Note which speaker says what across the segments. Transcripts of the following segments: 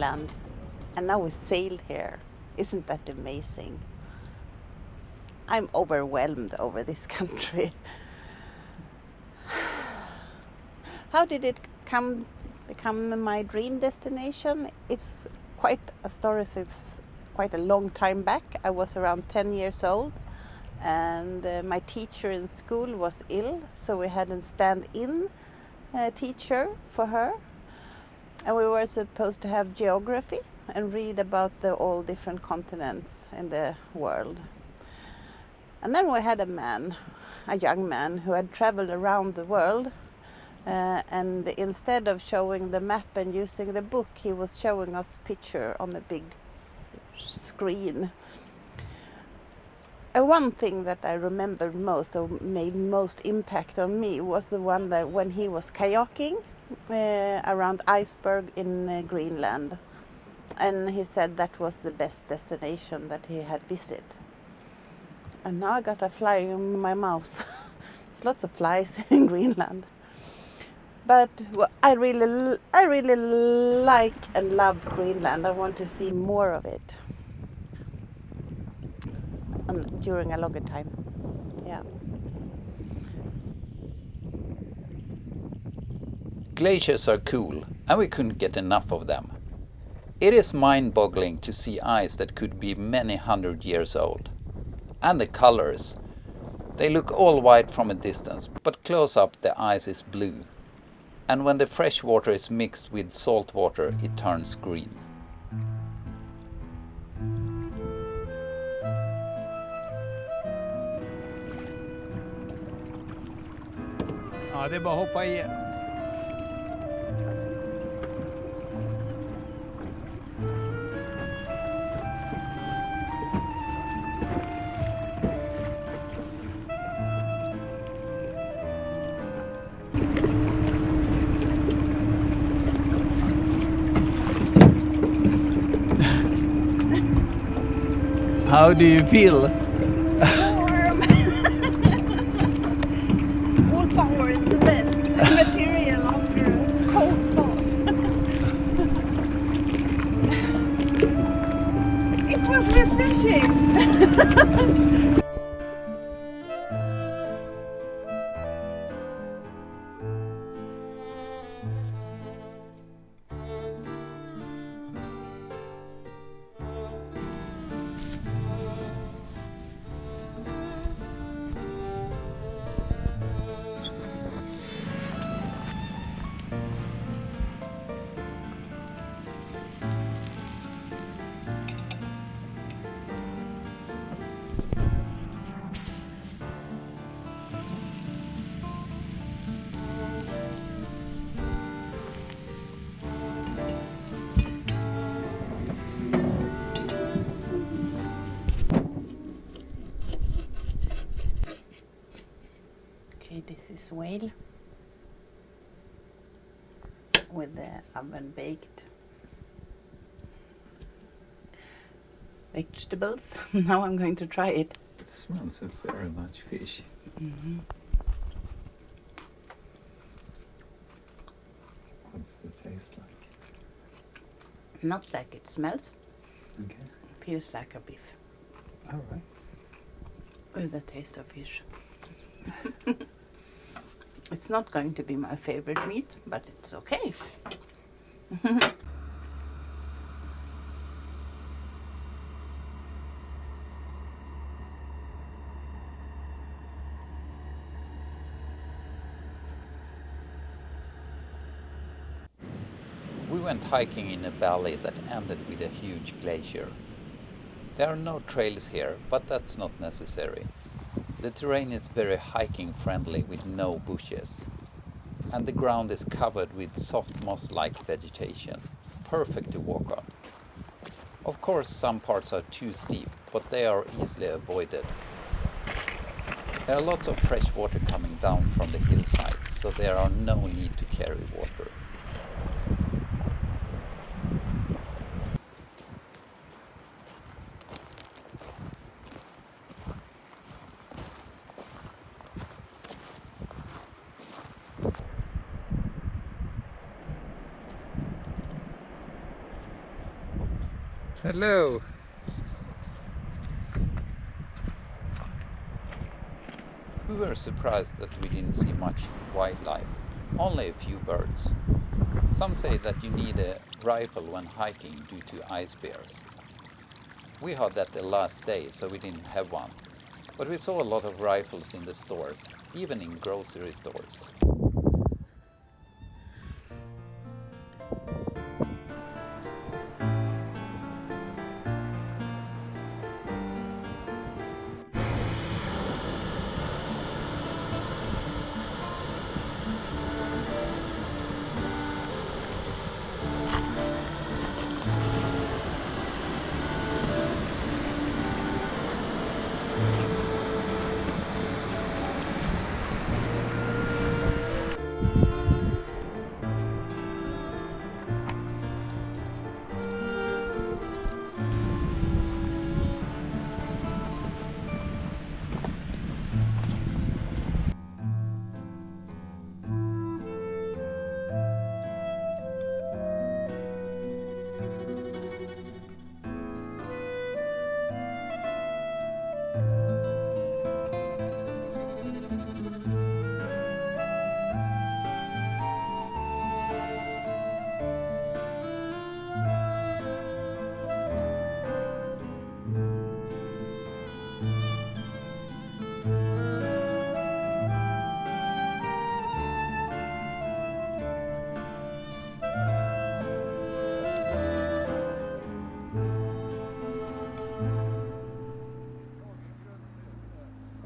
Speaker 1: Greenland. And now we sailed here. Isn't that amazing? I'm overwhelmed over this country. How did it come become my dream destination? It's quite a story since quite a long time back. I was around 10 years old and uh, my teacher in school was ill so we had a stand-in uh, teacher for her and we were supposed to have geography and read about the all different continents in the world. And then we had a man, a young man who had traveled around the world uh, and instead of showing the map and using the book he was showing us picture on the big screen uh, one thing that I remembered most or made most impact on me was the one that when he was kayaking around iceberg in uh, Greenland and he said that was the best destination that he had visited. And now I got a fly in my mouth. There's lots of flies in Greenland. But I really, I really like and love Greenland. I want to see more of it and during a longer time. Yeah.
Speaker 2: Glaciers are cool and we couldn't get enough of them. It is mind-boggling to see ice that could be many hundred years old. And the colors. They look all white from a distance, but close up the ice is blue. And when the fresh water is mixed with salt water, it turns green.
Speaker 3: Ja, det är bara att hoppa. How do you feel?
Speaker 1: Warm! Wool power is the best material after a cold bath. it was refreshing. this whale with the oven baked vegetables. now I'm going to try it.
Speaker 2: It smells of very much fish. Mm-hmm. What's the taste like?
Speaker 1: Not like it smells,
Speaker 2: Okay.
Speaker 1: feels like a beef
Speaker 2: All right.
Speaker 1: with the taste of fish. it's not going to be my favorite meat, but it's okay.
Speaker 2: We went hiking in a valley that ended with a huge glacier. There are no trails here, but that's not necessary. The terrain is very hiking friendly with no bushes. And the ground is covered with soft moss-like vegetation, perfect to walk on. Of course some parts are too steep, but they are easily avoided. There are lots of fresh water coming down from the hillsides, so there are no need to carry water.
Speaker 3: Hello.
Speaker 2: We were surprised that we didn't see much wildlife, only a few birds. Some say that you need a rifle when hiking due to ice bears. We had that the last day, so we didn't have one. But we saw a lot of rifles in the stores, even in grocery stores.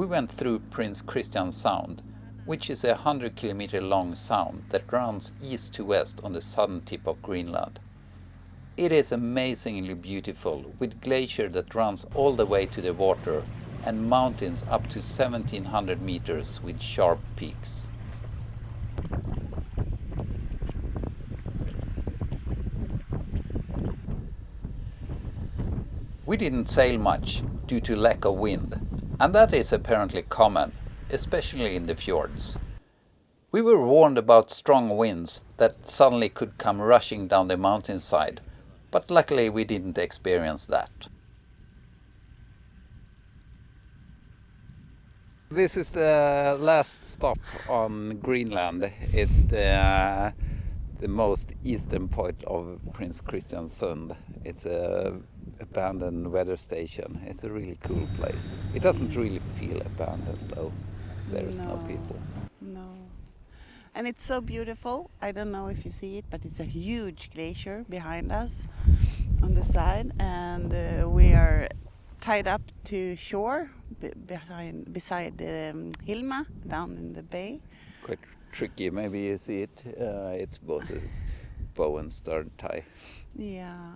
Speaker 2: We went through Prince Christian Sound, which is a 100 kilometer long sound that runs east to west on the southern tip of Greenland. It is amazingly beautiful, with glacier that runs all the way to the water and mountains up to 1700 meters with sharp peaks. We didn't sail much due to lack of wind, and that is apparently common, especially in the fjords. We were warned about strong winds that suddenly could come rushing down the mountainside, but luckily we didn't experience that. This is the last stop on Greenland. It's the the most eastern point of Prince Christian Sund. It's a abandoned weather station. It's a really cool place. It doesn't really feel abandoned though. There is no,
Speaker 1: No.
Speaker 2: people.
Speaker 1: No. And it's so beautiful. I don't know if you see it, but it's a huge glacier behind us on the side, and uh, we are tied up to shore be- behind beside um, Hilma down in the bay.
Speaker 2: Quite tricky. Maybe you see it. Uh, it's both a bow and stern tie.
Speaker 1: Yeah.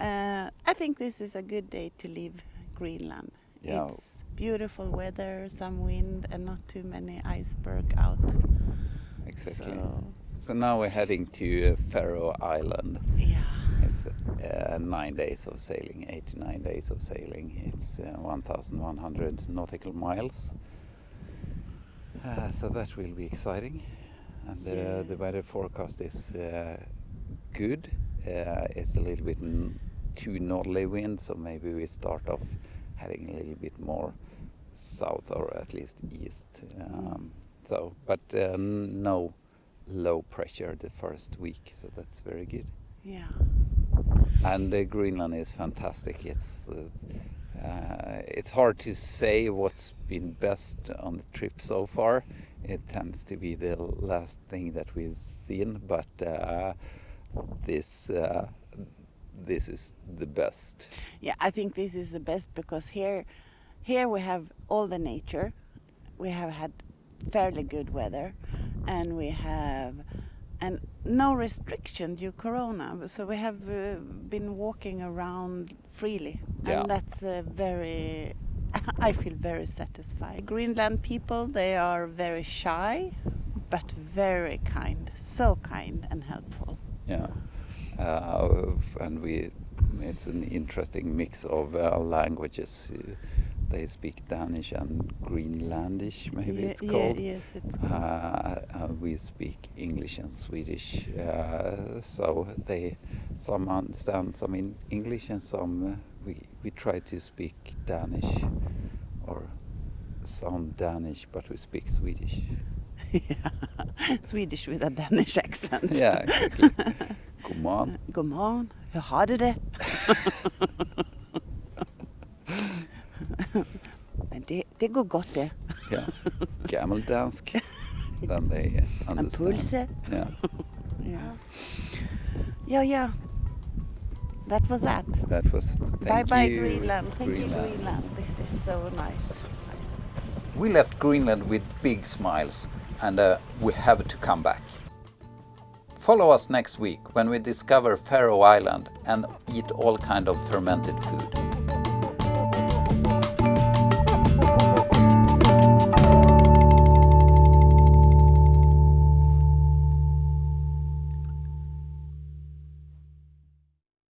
Speaker 1: Uh, I think this is a good day to leave Greenland.
Speaker 2: Yeah.
Speaker 1: It's beautiful weather, some wind, and not too many iceberg out.
Speaker 2: Exactly.
Speaker 1: So,
Speaker 2: So now we're heading to uh, Faroe Island.
Speaker 1: yeah.
Speaker 2: It's uh, nine days of sailing, eight to nine days of sailing. It's uh, 1,100 nautical miles. Uh, so that will be exciting. And uh, the weather forecast is uh, good. Uh, it's a little bit n- too northerly wind, so maybe we start off heading a little bit more south or at least east. Um, so, but uh, no low pressure the first week, so that's very good.
Speaker 1: Yeah.
Speaker 2: And uh, Greenland is fantastic. It's uh, uh, it's hard to say what's been best on the trip so far. It tends to be the last thing that we've seen, but uh, this uh, this is the best.
Speaker 1: Yeah, I think this is the best because here, here we have all the nature. We have had fairly good weather, and we have and no restriction due Corona. So we have uh, been walking around freely,
Speaker 2: Yeah.
Speaker 1: and that's uh, very. I feel very satisfied. Greenland people, they are very shy, but very kind. So kind and helpful.
Speaker 2: Yeah, uh, and we it's an interesting mix of uh, languages. They speak Danish and Greenlandish, maybe
Speaker 1: Yeah,
Speaker 2: it's
Speaker 1: yeah,
Speaker 2: called.
Speaker 1: yes, it's
Speaker 2: Uh, uh, we speak English and Swedish, uh, so they some understand some in English and some uh, we we try to speak Danish or sound Danish, but we speak Swedish.
Speaker 1: Swedish with a Danish accent.
Speaker 2: yeah, exactly. God morgon.
Speaker 1: God morgon, hur har du det? Men det, det går gott det.
Speaker 2: Yeah, gammeldansk. then they uh,
Speaker 1: En
Speaker 2: understand.
Speaker 1: pulse.
Speaker 2: Yeah,
Speaker 1: Yeah. Yeah, yeah. That was that.
Speaker 2: that was.
Speaker 1: bye bye
Speaker 2: you,
Speaker 1: Greenland. Thank
Speaker 2: Greenland.
Speaker 1: you Greenland. This is so nice.
Speaker 2: We left Greenland with big smiles and uh, we have to come back. Follow us next week when we discover Faroe Island and eat all kind of fermented food.